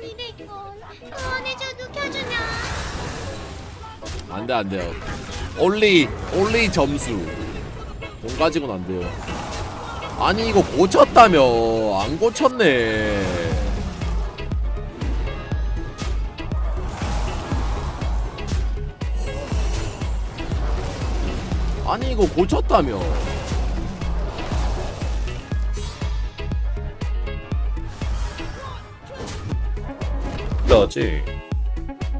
200원 후원해줘도 켜주냐 안돼 안돼요. 올리 올리 점수. 돈 가지고는 안 돼요. 아니 이거 고쳤다며. 안 고쳤네. 아니 이거 고쳤다며 나지.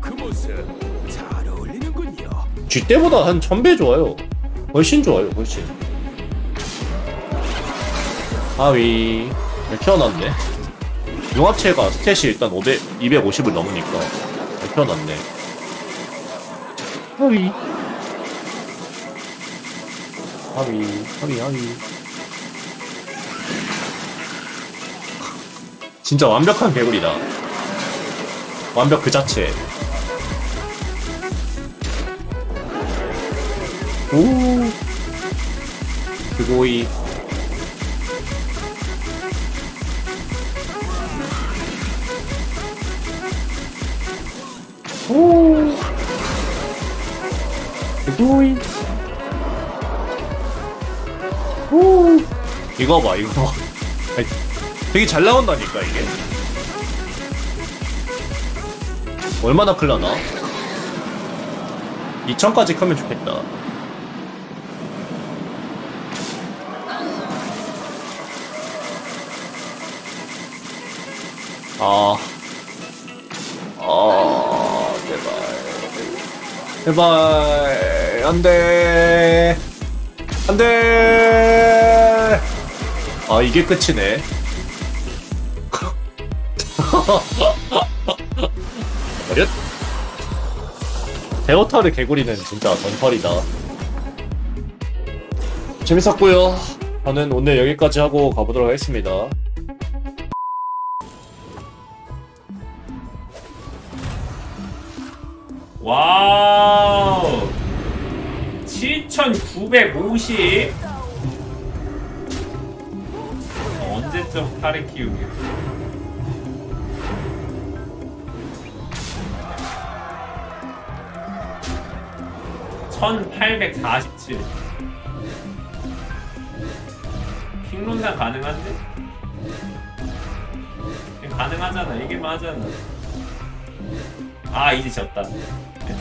그 모습 잘 어울리는군요. G 때보다 한 1000배 좋아요. 훨씬 좋아요 훨씬. 하위. 잘 키워놨네? 융합체가 스탯이 일단 500, 250을 넘으니까 잘 키워놨네. 하위. 하위 하위 하위. 진짜 완벽한 개구리다 완벽 그 자체. 오. 그거이. 오. 그거이. 오. 이거 봐 이거 봐. 되게 잘 나온다니까 이게 얼마나 클라나? 2000까지 크면 좋겠다. 아, 아, 제발, 제발, 안 돼, 안 돼. 아, 이게 끝이네. 어렸? 데오타르 개구리는 진짜 전설이다. 재밌었고요. 저는 오늘 여기까지 하고 가보도록 하겠습니다. 와우 7950 언제쯤 탈을 키우기 1847 킹론단 가능한데? 가능하잖아. 이게만 하잖아. 아 이제 졌다.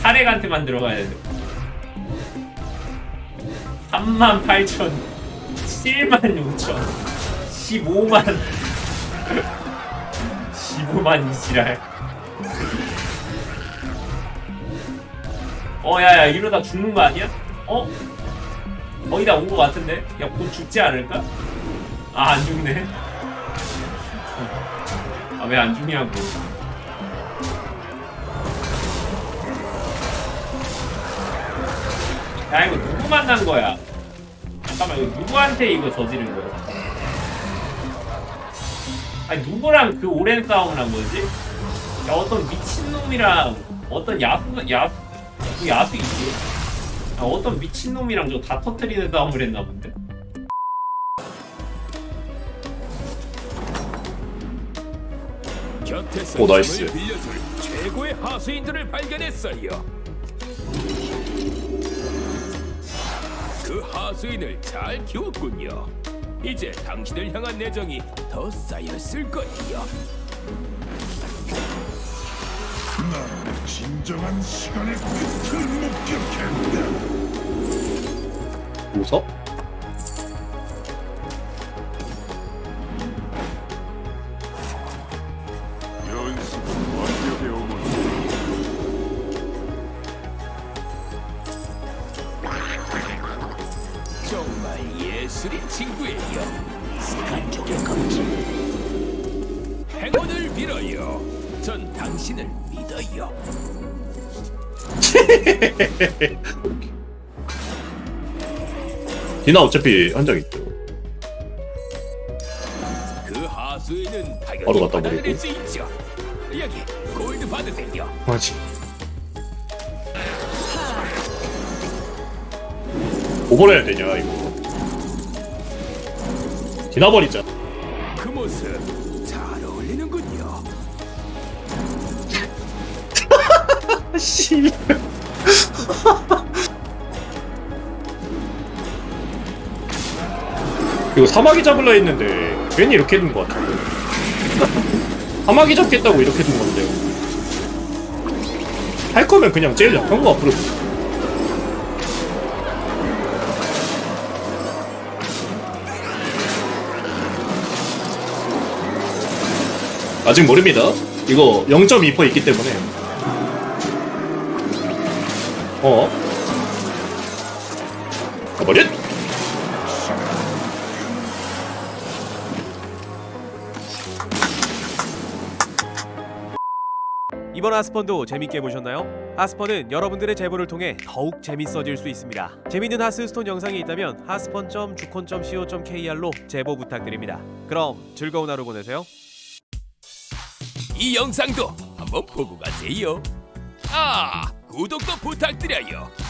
타렉한테만 들어가야 돼. 3만 8천 7만 6천 15만 15만 이지랄 어 야야 이러다 죽는 거 아니야? 어? 거의 다 온 거 같은데? 야 곧 죽지 않을까? 아 안 죽네 아 왜 안 죽냐고 야 이거 누구 만난 거야? 잠깐만 이거 누구한테 이거 저지른 거야? 아니 누구랑 그 오랜 싸움을 한 거지? 야 어떤 미친놈이랑 어떤 야수 야수 그 야수이지? 야, 어떤 미친놈이랑 저 다 터뜨리는 싸움을 했나 본데? 곁에서 오, 나이스. 힘을 빌려줄 최고의 하수인들을 발견했어요. 그 하수인을 잘 키웠군요. 이제 당신을 향한 애정이 더 쌓였을 거예요. 난 진정한 시간의 끝을. 정말 예술인 친구예요. 행운을 빌어요. 전 당신을 믿어요. 디나 어차피 한적 있죠. 그 하수인은 바로 갖다 버리고. 여기 골드 받으세요. 맞지. 오버해야 되냐 이거. 디나 버리자. 그 모습 씨. 이거 사마귀 잡으려 했는데 괜히 이렇게 된것 같아. 사마귀 잡겠다고 이렇게 된 건데. 할 거면 그냥 제일 약한 거 앞으로. 아직 모릅니다. 이거 0.2% 있기 때문에. 어? 가버렸! 이번 하스펀도 재밌게 보셨나요? 하스펀은 여러분들의 제보를 통해 더욱 재밌어질 수 있습니다. 재밌는 하스스톤 영상이 있다면 하스펀.주콘.co.kr로 제보 부탁드립니다. 그럼 즐거운 하루 보내세요. 이 영상도 한번 보고 가세요. 아, 구독도 부탁드려요.